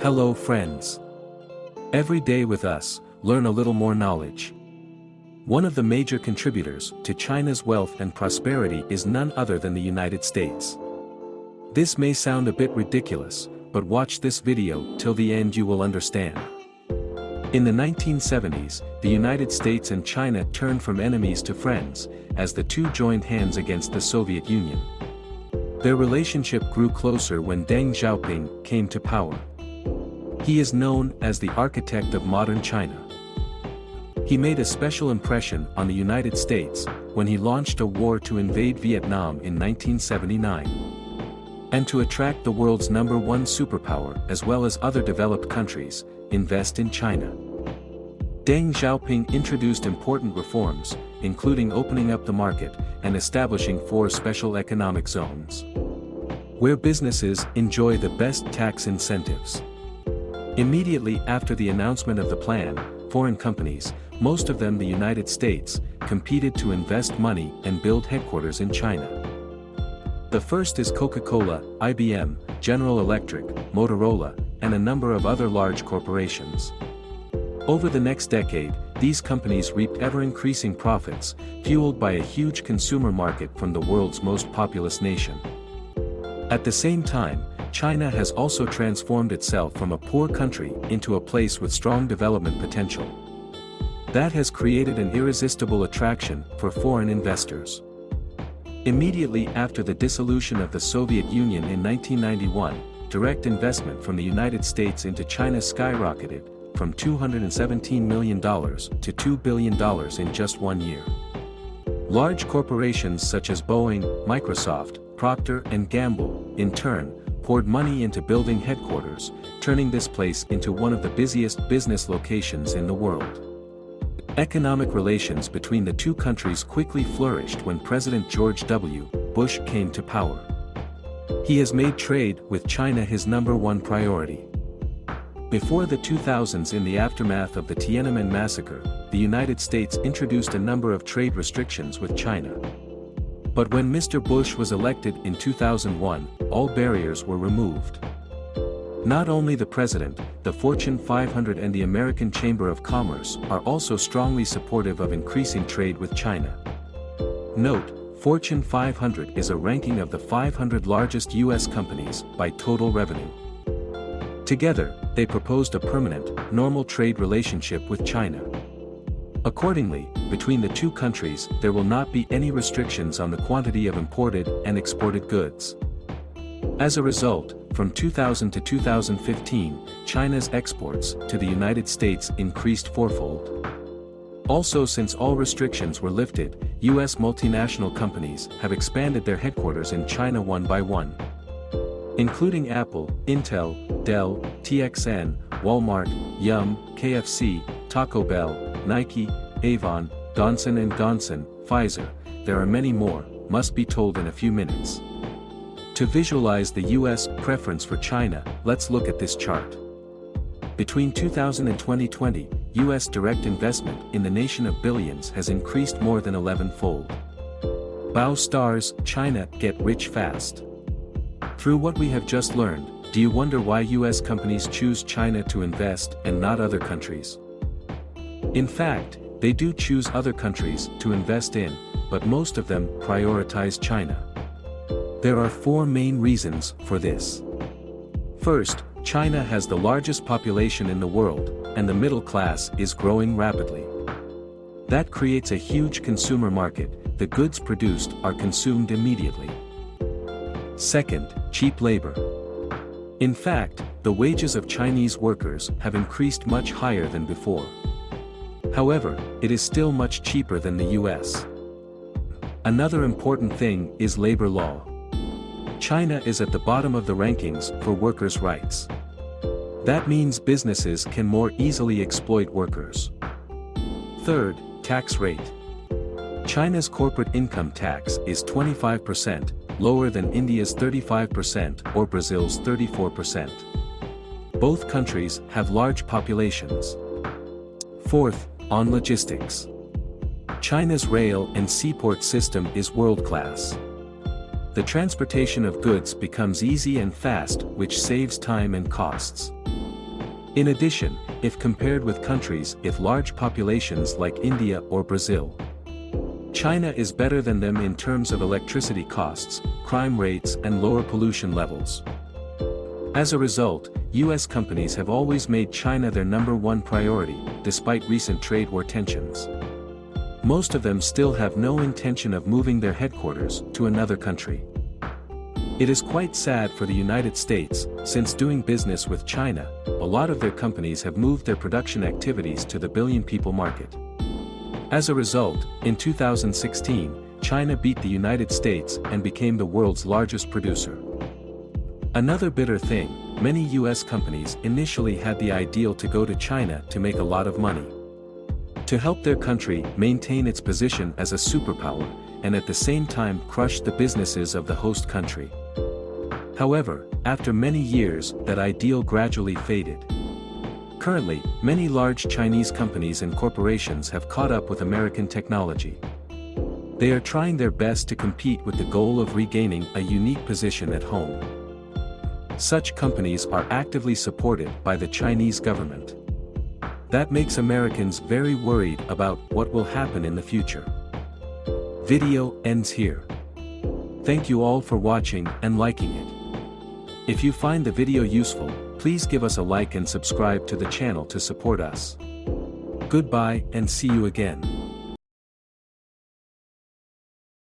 Hello friends. Every day with us, learn a little more knowledge. One of the major contributors to China's wealth and prosperity is none other than the United States. This may sound a bit ridiculous, but watch this video till the end you will understand. In the 1970s, the United States and China turned from enemies to friends, as the two joined hands against the Soviet Union. Their relationship grew closer when Deng Xiaoping came to power. He is known as the architect of modern China. He made a special impression on the United States when he launched a war to invade Vietnam in 1979. And to attract the world's number one superpower as well as other developed countries, invest in China. Deng Xiaoping introduced important reforms, including opening up the market and establishing four special economic zones. Where businesses enjoy the best tax incentives. Immediately after the announcement of the plan, foreign companies, most of them the United States, competed to invest money and build headquarters in China. The first is Coca-Cola, IBM, General Electric, Motorola, and a number of other large corporations. Over the next decade, these companies reaped ever-increasing profits, fueled by a huge consumer market from the world's most populous nation. At the same time, China has also transformed itself from a poor country into a place with strong development potential. That has created an irresistible attraction for foreign investors. Immediately after the dissolution of the Soviet Union in 1991, direct investment from the United States into China skyrocketed, from $217 million to $2 billion in just one year. Large corporations such as Boeing, Microsoft, Procter & Gamble, in turn, poured money into building headquarters, turning this place into one of the busiest business locations in the world. Economic relations between the two countries quickly flourished when President George W. Bush came to power. He has made trade with China his number one priority. Before the 2000s in the aftermath of the Tiananmen massacre, the United States introduced a number of trade restrictions with China. But when Mr. Bush was elected in 2001, all barriers were removed. Not only the President, the Fortune 500 and the American Chamber of Commerce are also strongly supportive of increasing trade with China. Note, Fortune 500 is a ranking of the 500 largest U.S. companies by total revenue. Together, they proposed a permanent, normal trade relationship with China. Accordingly, between the two countries there will not be any restrictions on the quantity of imported and exported goods. As a result, from 2000 to 2015, China's exports to the United States increased fourfold. Also since all restrictions were lifted, US multinational companies have expanded their headquarters in China one by one. Including Apple, Intel, Dell, TXN, Walmart, Yum, KFC, Taco Bell, Nike, Avon, Johnson & Johnson, Pfizer, there are many more, must be told in a few minutes. To visualize the US preference for China, let's look at this chart. Between 2000 and 2020, US direct investment in the nation of billions has increased more than 11-fold. Bow stars, China, get rich fast. Through what we have just learned, do you wonder why US companies choose China to invest and not other countries? In fact, they do choose other countries to invest in, but most of them prioritize China. There are four main reasons for this. First, China has the largest population in the world, and the middle class is growing rapidly. That creates a huge consumer market, the goods produced are consumed immediately. Second, cheap labor. In fact, the wages of Chinese workers have increased much higher than before. However, it is still much cheaper than the US. Another important thing is labor law. China is at the bottom of the rankings for workers' rights. That means businesses can more easily exploit workers. Third, tax rate. China's corporate income tax is 25%, lower than India's 35% or Brazil's 34%. Both countries have large populations. Fourth, on logistics. China's rail and seaport system is world-class the transportation of goods becomes easy and fast which saves time and costs. In addition, if compared with countries with large populations like India or Brazil, China is better than them in terms of electricity costs, crime rates and lower pollution levels. As a result, US companies have always made China their number one priority, despite recent trade war tensions. Most of them still have no intention of moving their headquarters to another country. It is quite sad for the United States, since doing business with China, a lot of their companies have moved their production activities to the billion people market. As a result, in 2016, China beat the United States and became the world's largest producer. Another bitter thing, many US companies initially had the ideal to go to China to make a lot of money. To help their country maintain its position as a superpower, and at the same time crush the businesses of the host country. However, after many years, that ideal gradually faded. Currently, many large Chinese companies and corporations have caught up with American technology. They are trying their best to compete with the goal of regaining a unique position at home. Such companies are actively supported by the Chinese government. That makes Americans very worried about what will happen in the future. Video ends here. Thank you all for watching and liking it. If you find the video useful, please give us a like and subscribe to the channel to support us. Goodbye and see you again.